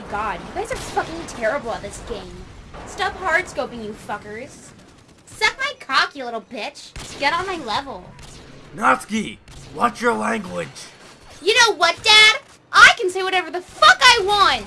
my god, you guys are fucking terrible at this game. Stop hard scoping, you fuckers. Suck my cock, you little bitch. Get on my level. Natsuki, watch your language. You know what, Dad? I can say whatever the fuck I want!